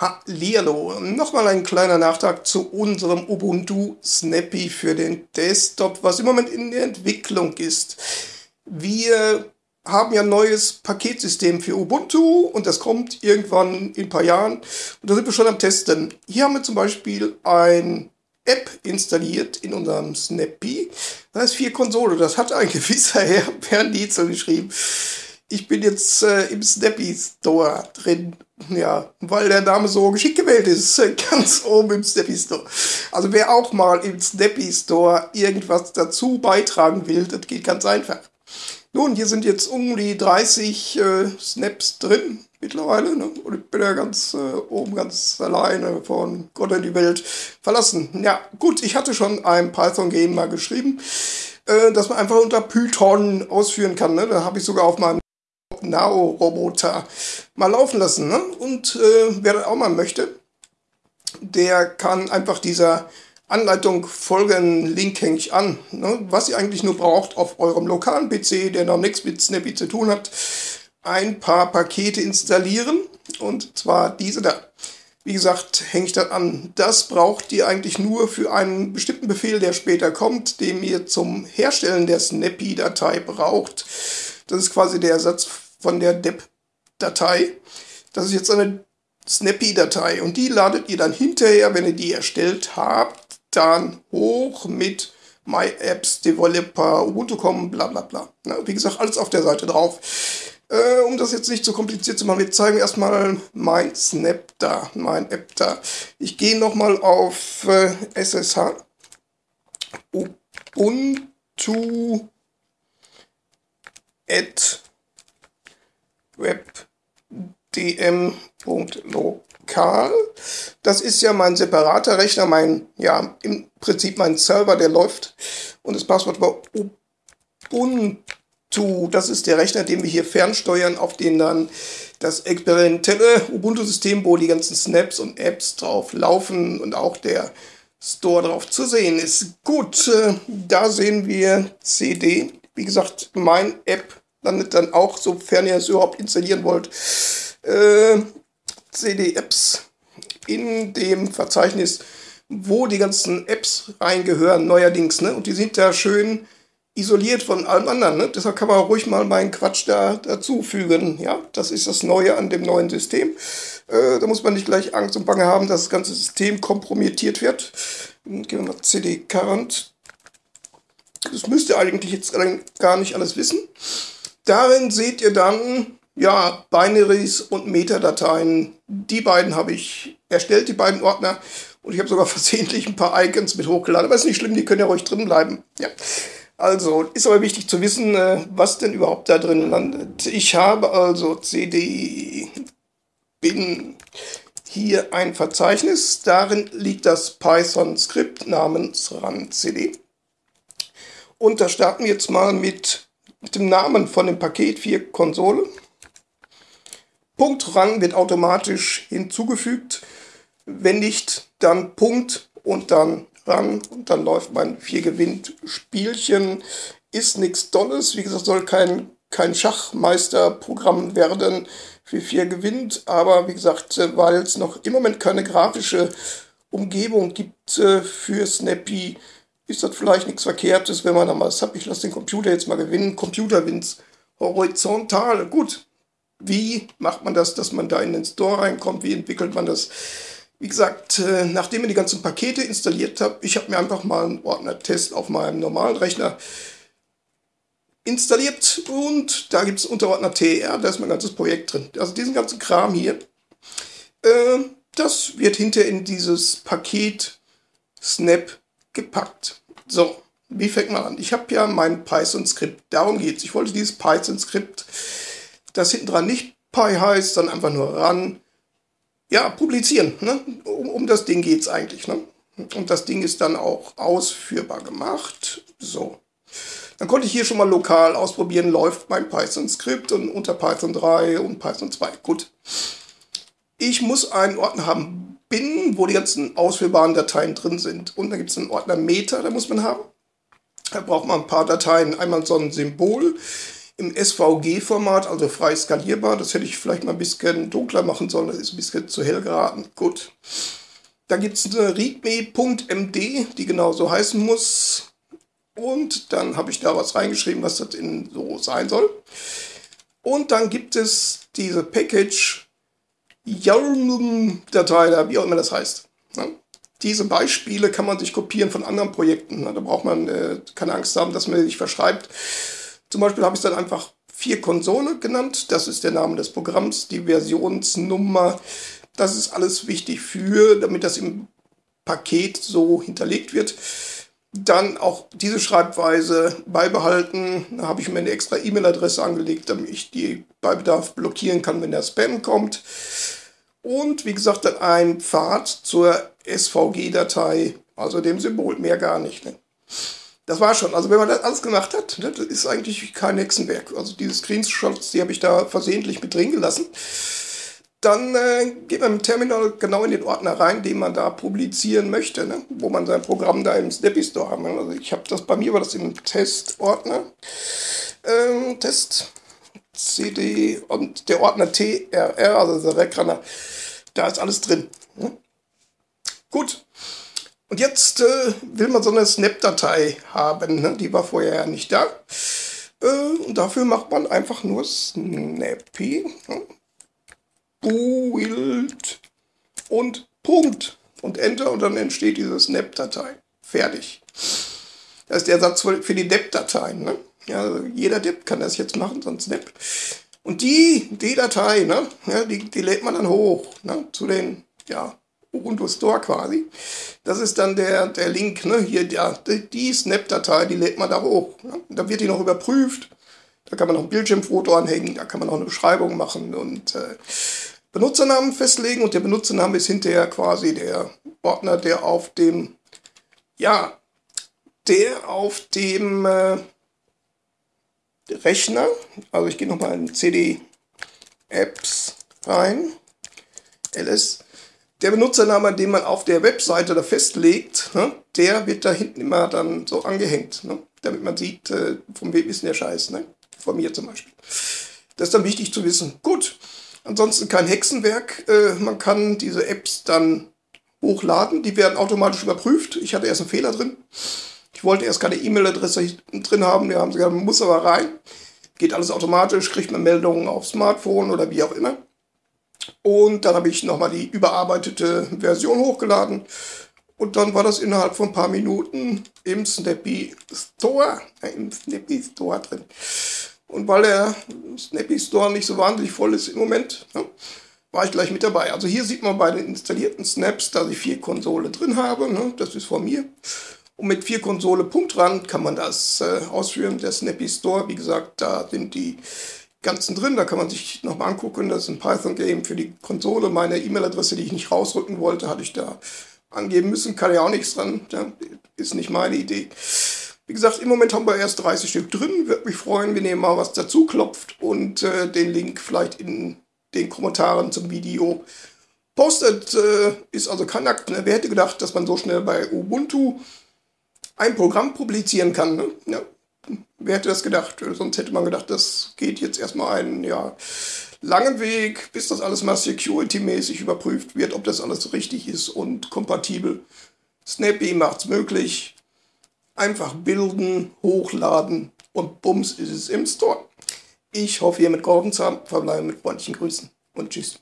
Hallihallo, nochmal ein kleiner Nachtrag zu unserem Ubuntu Snappy für den Desktop, was im Moment in der Entwicklung ist. Wir haben ja ein neues Paketsystem für Ubuntu und das kommt irgendwann in ein paar Jahren und da sind wir schon am Testen. Hier haben wir zum Beispiel ein App installiert in unserem Snappy. Das heißt vier Konsole. Das hat ein gewisser Herr Bernd Dietzel geschrieben. Ich bin jetzt äh, im Snappy Store drin ja, weil der Name so geschickt gewählt ist, ganz oben im Snappy Store. Also wer auch mal im Snappy Store irgendwas dazu beitragen will, das geht ganz einfach. Nun, hier sind jetzt um die 30 äh, Snaps drin mittlerweile. Ne? Und ich bin ja ganz äh, oben ganz alleine von Gott in die Welt verlassen. Ja, gut, ich hatte schon ein Python-Game mal geschrieben, äh, dass man einfach unter Python ausführen kann. Ne? Da habe ich sogar auf meinem Now-Roboter mal laufen lassen. Ne? Und äh, wer das auch mal möchte, der kann einfach dieser Anleitung folgen, Link hänge ich an. Ne? Was ihr eigentlich nur braucht auf eurem lokalen PC, der noch nichts mit Snappy zu tun hat, ein paar Pakete installieren und zwar diese da. Wie gesagt, hänge ich das an. Das braucht ihr eigentlich nur für einen bestimmten Befehl, der später kommt, den ihr zum Herstellen der Snappy-Datei braucht. Das ist quasi der Ersatz von der DEP-Datei. Das ist jetzt eine Snappy-Datei und die ladet ihr dann hinterher, wenn ihr die erstellt habt, dann hoch mit MyApps, Developer, Ubuntu.com, bla bla bla. Na, wie gesagt, alles auf der Seite drauf. Äh, um das jetzt nicht so kompliziert zu machen, wir zeigen erstmal mein Snap da, mein App da. Ich gehe nochmal auf äh, SSH. Ubuntu at webdm.lokal. Das ist ja mein separater Rechner, mein, ja, im Prinzip mein Server, der läuft. Und das Passwort war Ubuntu. Das ist der Rechner, den wir hier fernsteuern, auf den dann das experimentelle Ubuntu-System, wo die ganzen Snaps und Apps drauf laufen und auch der Store drauf zu sehen ist. Gut, äh, da sehen wir CD. Wie gesagt, mein App landet dann auch, sofern ihr es überhaupt installieren wollt, äh, CD-Apps in dem Verzeichnis, wo die ganzen Apps reingehören, neuerdings. Ne? Und die sind da schön isoliert von allem anderen. Ne? Deshalb kann man ruhig mal meinen Quatsch da dazufügen. Ja, das ist das Neue an dem neuen System. Äh, da muss man nicht gleich Angst und Bange haben, dass das ganze System kompromittiert wird. Gehen wir mal CD Current. Das müsst ihr eigentlich jetzt gar nicht alles wissen. Darin seht ihr dann ja, Binaries und Metadateien. Die beiden habe ich erstellt, die beiden Ordner. Und ich habe sogar versehentlich ein paar Icons mit hochgeladen. Aber ist nicht schlimm, die können ja ruhig drin bleiben. Ja. Also, ist aber wichtig zu wissen, äh, was denn überhaupt da drin landet. Ich habe also CD bin hier ein Verzeichnis. Darin liegt das Python-Skript namens run-cd. Und da starten wir jetzt mal mit mit dem Namen von dem Paket 4 Konsole. Punkt Rang wird automatisch hinzugefügt. Wenn nicht, dann Punkt und dann Rang und dann läuft mein 4 gewinnt Spielchen. Ist nichts Dolles, wie gesagt, soll kein, kein Schachmeisterprogramm werden für 4 gewinnt, aber wie gesagt, äh, weil es noch im Moment keine grafische Umgebung gibt äh, für Snappy, ist das vielleicht nichts Verkehrtes, wenn man da mal sagt, ich lasse den Computer jetzt mal gewinnen. Computer wins horizontal. Gut, wie macht man das, dass man da in den Store reinkommt? Wie entwickelt man das? Wie gesagt, äh, nachdem ich die ganzen Pakete installiert habe, ich habe mir einfach mal einen Ordner-Test auf meinem normalen Rechner installiert und da gibt es Unterordner TR, da ist mein ganzes Projekt drin. Also diesen ganzen Kram hier, äh, das wird hinter in dieses Paket Snap gepackt. So, wie fängt man an? Ich habe ja mein Python-Skript. Darum geht es. Ich wollte dieses Python-Skript, das hinten dran nicht Py heißt, sondern einfach nur ran, ja, publizieren. Ne? Um, um das Ding geht es eigentlich. Ne? Und das Ding ist dann auch ausführbar gemacht. So. Dann konnte ich hier schon mal lokal ausprobieren, läuft mein Python-Skript und unter Python 3 und Python 2. Gut. Ich muss einen Ordner haben, bin, wo die ganzen ausführbaren Dateien drin sind. Und da gibt es einen Ordner Meta, da muss man haben. Da braucht man ein paar Dateien. Einmal so ein Symbol im SVG-Format, also frei skalierbar. Das hätte ich vielleicht mal ein bisschen dunkler machen sollen, das ist ein bisschen zu hell geraten. Gut. Da gibt es eine readme.md, die genau so heißen muss. Und dann habe ich da was reingeschrieben, was das in so sein soll. Und dann gibt es diese Package YARM-Datei, wie auch immer das heißt. Ja? Diese Beispiele kann man sich kopieren von anderen Projekten. Da braucht man äh, keine Angst haben, dass man sich verschreibt. Zum Beispiel habe ich dann einfach vier Konsole genannt. Das ist der Name des Programms, die Versionsnummer. Das ist alles wichtig für, damit das im Paket so hinterlegt wird. Dann auch diese Schreibweise beibehalten. Da habe ich mir eine extra E-Mail-Adresse angelegt, damit ich die bei Bedarf blockieren kann, wenn der Spam kommt. Und wie gesagt, dann ein Pfad zur SVG-Datei, also dem Symbol, mehr gar nicht. Ne? Das war schon. Also wenn man das alles gemacht hat, ne, das ist eigentlich kein Hexenwerk. Also diese Screenshots, die habe ich da versehentlich mit drin gelassen. Dann äh, geht man im Terminal genau in den Ordner rein, den man da publizieren möchte, ne? wo man sein Programm da im Snappy Store haben. Also ich habe das, bei mir war das im Test-Ordner. Ähm, Test, CD und der Ordner TRR, also der Recrunner, da ist alles drin. Ne? Gut. Und jetzt äh, will man so eine Snap-Datei haben. Ne? Die war vorher ja nicht da. Äh, und dafür macht man einfach nur Snappy. Ne? Build und Punkt und Enter und dann entsteht diese Snap-Datei. Fertig. Das ist der Satz für die Dep-Dateien. Ne? Ja, jeder Dep kann das jetzt machen, so ein Snap. Und die, die Datei, ne, ja, die, die lädt man dann hoch ne, zu den ja, Ubuntu Store quasi. Das ist dann der, der Link, ne, hier, ja, die, die Snap-Datei, die lädt man da hoch. Ne? Da wird die noch überprüft. Da kann man noch ein Bildschirmfoto anhängen, da kann man auch eine Beschreibung machen und äh, Benutzernamen festlegen und der Benutzername ist hinterher quasi der Ordner, der auf dem, ja, der auf dem äh, Rechner, also ich gehe nochmal in CD Apps rein, ls, der Benutzername, den man auf der Webseite da festlegt, ne, der wird da hinten immer dann so angehängt, ne, damit man sieht, äh, von wem ist der Scheiß, ne, von mir zum Beispiel. Das ist dann wichtig zu wissen. Gut, Ansonsten kein Hexenwerk. Äh, man kann diese Apps dann hochladen. Die werden automatisch überprüft. Ich hatte erst einen Fehler drin. Ich wollte erst keine E-Mail-Adresse drin haben. Die haben gesagt, man muss aber rein. Geht alles automatisch, kriegt man Meldungen auf Smartphone oder wie auch immer. Und dann habe ich nochmal die überarbeitete Version hochgeladen. Und dann war das innerhalb von ein paar Minuten im Snappy Store, äh, im Snappy Store drin. Und weil der Snappy Store nicht so wahnsinnig voll ist im Moment, ja, war ich gleich mit dabei. Also hier sieht man bei den installierten Snaps, dass ich vier Konsole drin habe. Ne? Das ist von mir. Und mit vier Konsole Punktrand kann man das äh, ausführen. Der Snappy Store, wie gesagt, da sind die ganzen drin. Da kann man sich nochmal angucken. Das ist ein Python-Game für die Konsole. Meine E-Mail-Adresse, die ich nicht rausrücken wollte, hatte ich da angeben müssen. Kann ja auch nichts dran. Ja? Ist nicht meine Idee. Wie gesagt, im Moment haben wir erst 30 Stück drin. Würde mich freuen, wenn ihr mal was dazu klopft und äh, den Link vielleicht in den Kommentaren zum Video postet. Äh, ist also kein Akt. Ne? Wer hätte gedacht, dass man so schnell bei Ubuntu ein Programm publizieren kann? Ne? Ja. Wer hätte das gedacht? Sonst hätte man gedacht, das geht jetzt erstmal einen ja, langen Weg, bis das alles mal security-mäßig überprüft wird, ob das alles richtig ist und kompatibel. Snappy macht es möglich. Einfach bilden, hochladen und bums ist es im Store. Ich hoffe, ihr mit geholfen zu haben. Verbleibe mit freundlichen Grüßen und tschüss.